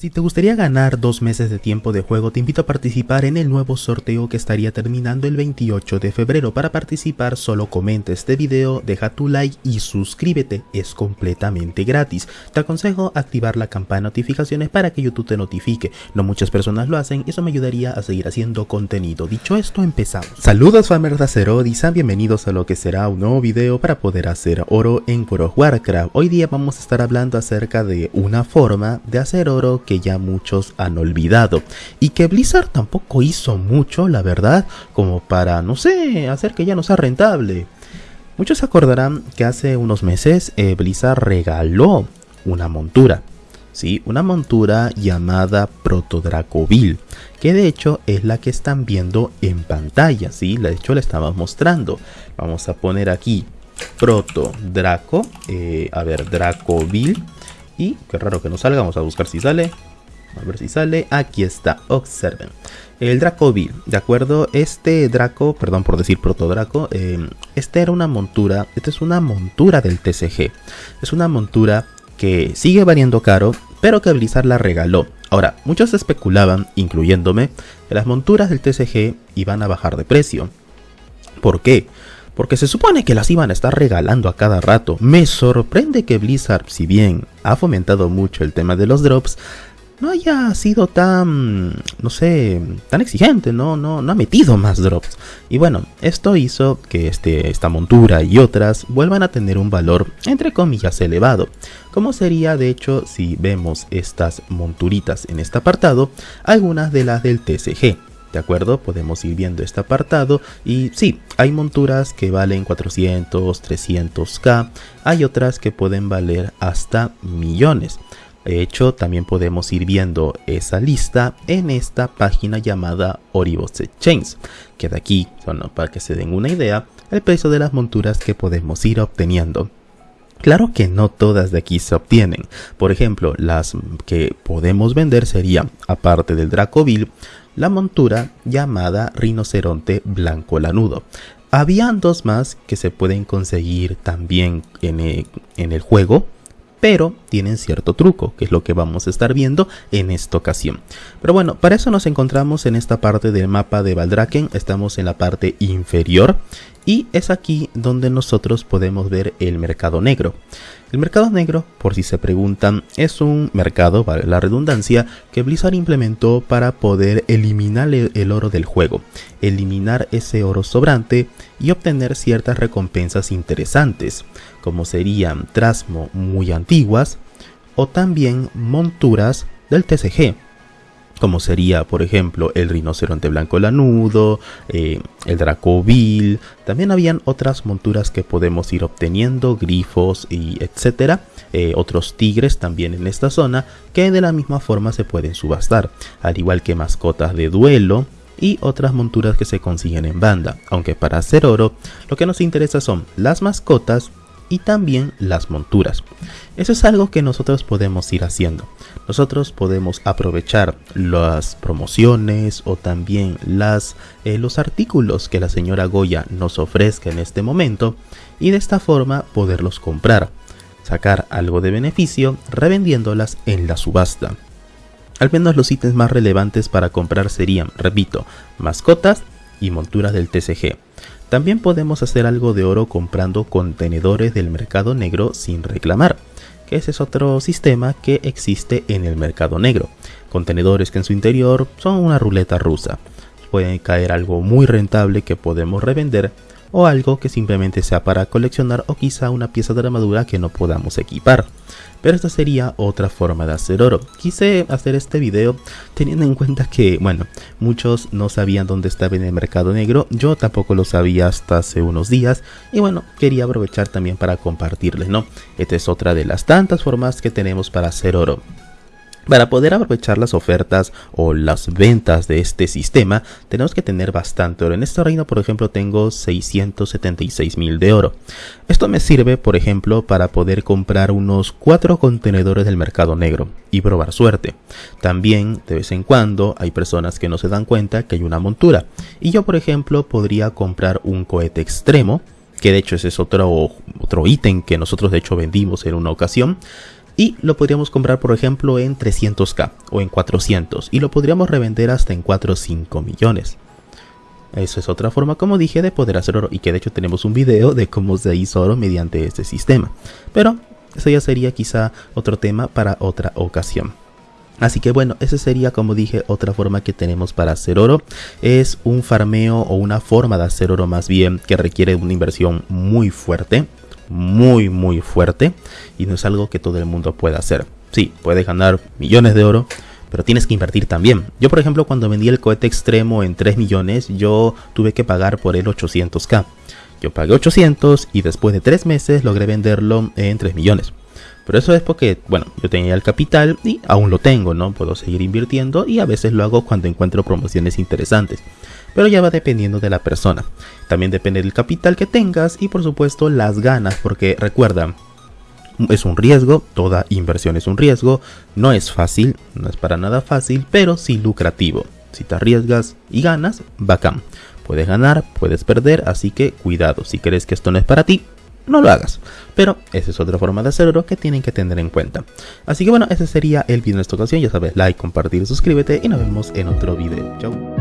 Si te gustaría ganar dos meses de tiempo de juego, te invito a participar en el nuevo sorteo que estaría terminando el 28 de febrero. Para participar, solo comenta este video, deja tu like y suscríbete. Es completamente gratis. Te aconsejo activar la campana de notificaciones para que YouTube te notifique. No muchas personas lo hacen eso me ayudaría a seguir haciendo contenido. Dicho esto, empezamos. Saludos famers de y sean bienvenidos a lo que será un nuevo video para poder hacer oro en World of Warcraft. Hoy día vamos a estar hablando acerca de una forma de hacer oro que ya muchos han olvidado y que Blizzard tampoco hizo mucho, la verdad, como para, no sé, hacer que ya no sea rentable. Muchos acordarán que hace unos meses eh, Blizzard regaló una montura, ¿sí? Una montura llamada Protodracovil, que de hecho es la que están viendo en pantalla, ¿sí? De hecho la estamos mostrando. Vamos a poner aquí Proto Draco, eh, a ver, Dracovil. Y qué raro que no salga, vamos a buscar si sale. A ver si sale. Aquí está, observen. El Dracovil, ¿de acuerdo? Este Draco, perdón por decir Protodraco, eh, esta era una montura, esta es una montura del TCG. Es una montura que sigue valiendo caro, pero que Blizzard la regaló. Ahora, muchos especulaban, incluyéndome, que las monturas del TCG iban a bajar de precio. ¿Por qué? Porque se supone que las iban a estar regalando a cada rato. Me sorprende que Blizzard, si bien ha fomentado mucho el tema de los drops, no haya sido tan, no sé, tan exigente, no, no, no ha metido más drops. Y bueno, esto hizo que este, esta montura y otras vuelvan a tener un valor entre comillas elevado. Como sería de hecho si vemos estas monturitas en este apartado, algunas de las del TCG. ¿De acuerdo? Podemos ir viendo este apartado y sí, hay monturas que valen 400, 300k, hay otras que pueden valer hasta millones. De hecho, también podemos ir viendo esa lista en esta página llamada Oribos Exchange, que de aquí, bueno, para que se den una idea, el precio de las monturas que podemos ir obteniendo. Claro que no todas de aquí se obtienen. Por ejemplo, las que podemos vender serían, aparte del Dracovil, la montura llamada Rinoceronte Blanco Lanudo. Habían dos más que se pueden conseguir también en el, en el juego, pero tienen cierto truco, que es lo que vamos a estar viendo en esta ocasión. Pero bueno, para eso nos encontramos en esta parte del mapa de Valdraken, estamos en la parte inferior y es aquí donde nosotros podemos ver el mercado negro. El mercado negro, por si se preguntan, es un mercado, vale la redundancia, que Blizzard implementó para poder eliminar el oro del juego, eliminar ese oro sobrante y obtener ciertas recompensas interesantes, como serían trasmo muy antiguas o también monturas del TCG, como sería por ejemplo el rinoceronte blanco lanudo, eh, el dracovil, también habían otras monturas que podemos ir obteniendo, grifos y etcétera, eh, otros tigres también en esta zona que de la misma forma se pueden subastar, al igual que mascotas de duelo, y otras monturas que se consiguen en banda, aunque para hacer oro lo que nos interesa son las mascotas y también las monturas. Eso es algo que nosotros podemos ir haciendo. Nosotros podemos aprovechar las promociones o también las, eh, los artículos que la señora Goya nos ofrezca en este momento y de esta forma poderlos comprar, sacar algo de beneficio revendiéndolas en la subasta. Al menos los ítems más relevantes para comprar serían, repito, mascotas y monturas del TCG. También podemos hacer algo de oro comprando contenedores del mercado negro sin reclamar, que ese es otro sistema que existe en el mercado negro. Contenedores que en su interior son una ruleta rusa. Puede caer algo muy rentable que podemos revender o algo que simplemente sea para coleccionar o quizá una pieza de armadura que no podamos equipar. Pero esta sería otra forma de hacer oro. Quise hacer este video teniendo en cuenta que, bueno, muchos no sabían dónde estaba en el mercado negro. Yo tampoco lo sabía hasta hace unos días. Y bueno, quería aprovechar también para compartirles, ¿no? Esta es otra de las tantas formas que tenemos para hacer oro. Para poder aprovechar las ofertas o las ventas de este sistema, tenemos que tener bastante oro. En este reino, por ejemplo, tengo 676 mil de oro. Esto me sirve, por ejemplo, para poder comprar unos 4 contenedores del mercado negro y probar suerte. También, de vez en cuando, hay personas que no se dan cuenta que hay una montura. Y yo, por ejemplo, podría comprar un cohete extremo que de hecho ese es otro, otro ítem que nosotros de hecho vendimos en una ocasión, y lo podríamos comprar por ejemplo en 300k o en 400 y lo podríamos revender hasta en 4 o 5 millones. Eso es otra forma, como dije, de poder hacer oro y que de hecho tenemos un video de cómo se hizo oro mediante este sistema. Pero eso ya sería quizá otro tema para otra ocasión. Así que bueno, esa sería como dije otra forma que tenemos para hacer oro. Es un farmeo o una forma de hacer oro más bien que requiere una inversión muy fuerte muy muy fuerte y no es algo que todo el mundo pueda hacer. Sí, puedes ganar millones de oro, pero tienes que invertir también. Yo por ejemplo cuando vendí el cohete extremo en 3 millones, yo tuve que pagar por él 800k. Yo pagué 800 y después de 3 meses logré venderlo en 3 millones. Pero eso es porque, bueno, yo tenía el capital y aún lo tengo, ¿no? Puedo seguir invirtiendo y a veces lo hago cuando encuentro promociones interesantes pero ya va dependiendo de la persona. También depende del capital que tengas y por supuesto las ganas, porque recuerda, es un riesgo, toda inversión es un riesgo, no es fácil, no es para nada fácil, pero sí lucrativo. Si te arriesgas y ganas, bacán. Puedes ganar, puedes perder, así que cuidado, si crees que esto no es para ti, no lo hagas. Pero esa es otra forma de hacerlo que tienen que tener en cuenta. Así que bueno, ese sería el video de esta ocasión. Ya sabes, like, compartir, suscríbete y nos vemos en otro video. Chau.